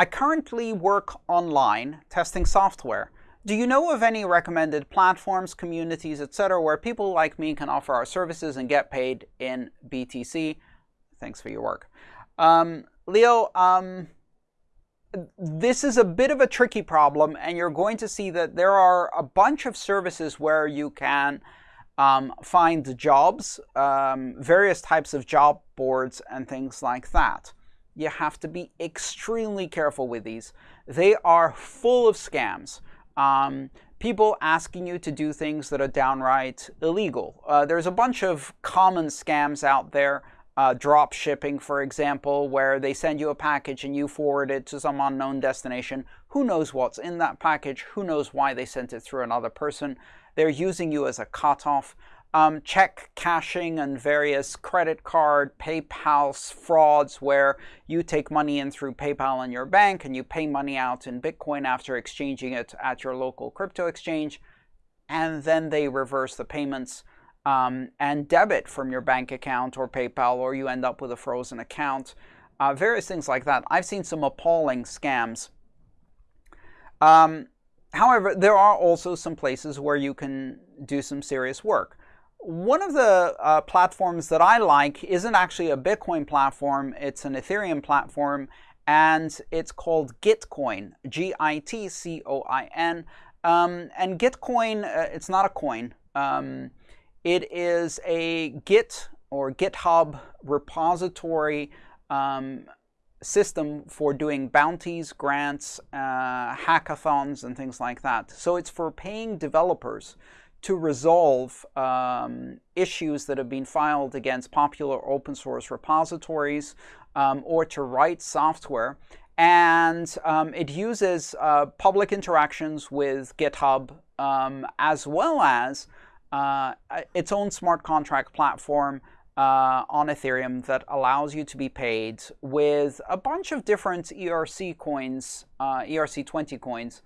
I currently work online testing software. Do you know of any recommended platforms, communities, etc., where people like me can offer our services and get paid in BTC? Thanks for your work. Um, Leo, um, this is a bit of a tricky problem, and you're going to see that there are a bunch of services where you can um, find jobs, um, various types of job boards, and things like that. You have to be extremely careful with these. They are full of scams. Um, people asking you to do things that are downright illegal. Uh, there's a bunch of common scams out there uh, drop shipping, for example, where they send you a package and you forward it to some unknown destination. Who knows what's in that package? Who knows why they sent it through another person? They're using you as a cutoff. Um, check cashing and various credit card, PayPal frauds where you take money in through PayPal in your bank and you pay money out in Bitcoin after exchanging it at your local crypto exchange, and then they reverse the payments um, and debit from your bank account or PayPal, or you end up with a frozen account. Uh, various things like that. I've seen some appalling scams. Um, however, there are also some places where you can do some serious work. One of the uh, platforms that I like isn't actually a Bitcoin platform, it's an Ethereum platform, and it's called Gitcoin, G-I-T-C-O-I-N. Um, and Gitcoin, uh, it's not a coin. Um, it is a Git or GitHub repository um, system for doing bounties, grants, uh, hackathons, and things like that. So it's for paying developers to resolve um, issues that have been filed against popular open source repositories um, or to write software. And um, it uses uh, public interactions with GitHub um, as well as uh, its own smart contract platform uh, on Ethereum that allows you to be paid with a bunch of different ERC coins, uh, ERC20 coins,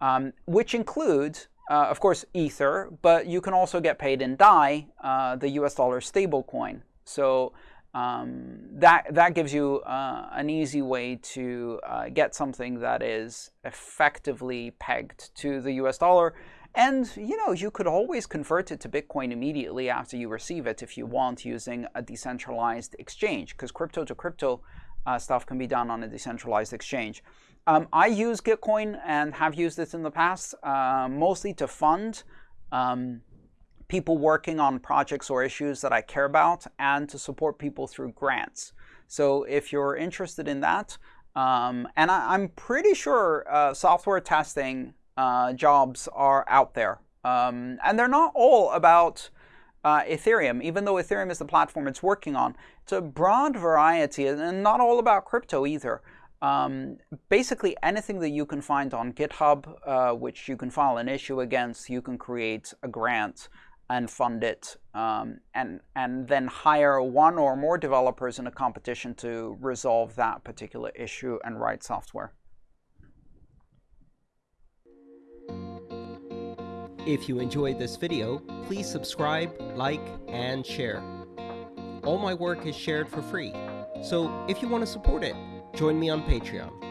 um, which include, uh, of course, Ether, but you can also get paid in DAI, uh, the US dollar stablecoin. So um, that, that gives you uh, an easy way to get something that is effectively pegged to the US dollar and, you know, you could always convert it to Bitcoin immediately after you receive it if you want using a decentralized exchange, because crypto to crypto uh, stuff can be done on a decentralized exchange. Um, I use Gitcoin and have used it in the past, uh, mostly to fund um, people working on projects or issues that I care about and to support people through grants. So if you're interested in that, um, and I, am pretty sure uh, software testing uh, jobs are out there. Um, and they're not all about uh, Ethereum, even though Ethereum is the platform it's working on. It's a broad variety and not all about crypto either. Um, basically, anything that you can find on GitHub, uh, which you can file an issue against, you can create a grant and fund it, um, and, and then hire one or more developers in a competition to resolve that particular issue and write software. If you enjoyed this video, please subscribe, like, and share. All my work is shared for free, so if you want to support it, join me on Patreon.